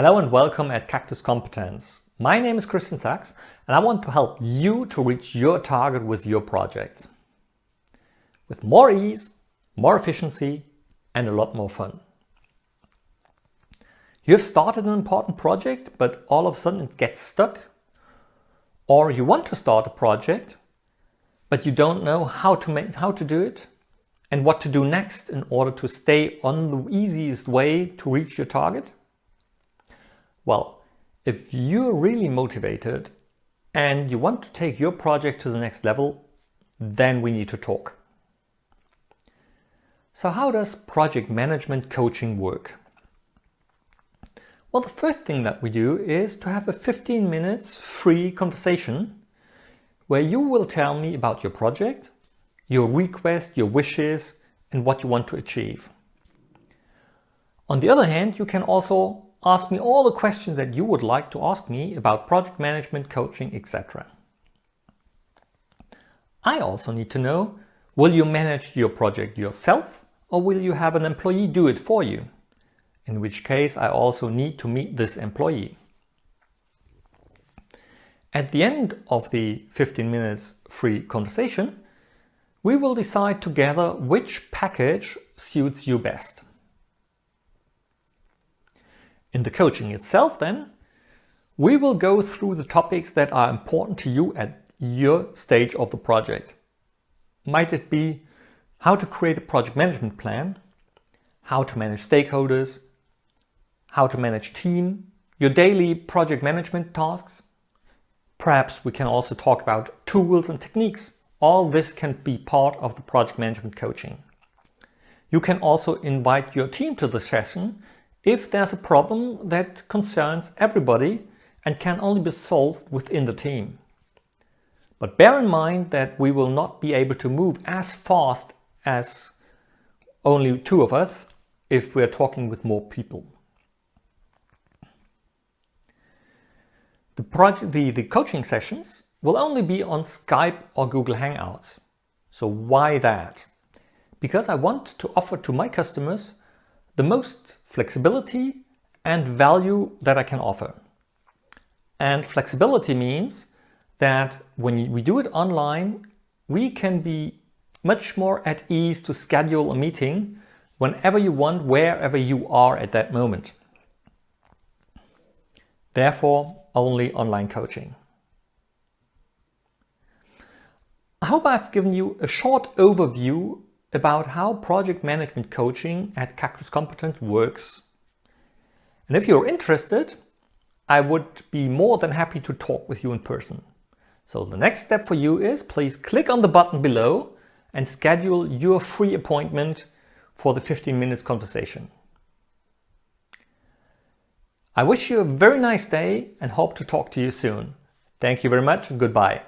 Hello and welcome at Cactus Competence. My name is Christian Sachs and I want to help you to reach your target with your projects. With more ease, more efficiency and a lot more fun. You have started an important project but all of a sudden it gets stuck. Or you want to start a project but you don't know how to, make, how to do it and what to do next in order to stay on the easiest way to reach your target? Well, if you're really motivated and you want to take your project to the next level, then we need to talk. So how does project management coaching work? Well, the first thing that we do is to have a 15 minutes free conversation where you will tell me about your project, your request, your wishes, and what you want to achieve. On the other hand, you can also ask me all the questions that you would like to ask me about project management, coaching, etc. I also need to know, will you manage your project yourself or will you have an employee do it for you? In which case I also need to meet this employee. At the end of the 15 minutes free conversation, we will decide together which package suits you best. In the coaching itself then, we will go through the topics that are important to you at your stage of the project. Might it be how to create a project management plan, how to manage stakeholders, how to manage team, your daily project management tasks. Perhaps we can also talk about tools and techniques. All this can be part of the project management coaching. You can also invite your team to the session if there's a problem that concerns everybody and can only be solved within the team. But bear in mind that we will not be able to move as fast as only two of us if we're talking with more people. The, project, the, the coaching sessions will only be on Skype or Google Hangouts. So why that? Because I want to offer to my customers the most flexibility and value that I can offer. And flexibility means that when we do it online, we can be much more at ease to schedule a meeting whenever you want, wherever you are at that moment. Therefore, only online coaching. I hope I've given you a short overview about how project management coaching at Cactus Competence works. And if you're interested, I would be more than happy to talk with you in person. So the next step for you is please click on the button below and schedule your free appointment for the 15 minutes conversation. I wish you a very nice day and hope to talk to you soon. Thank you very much and goodbye.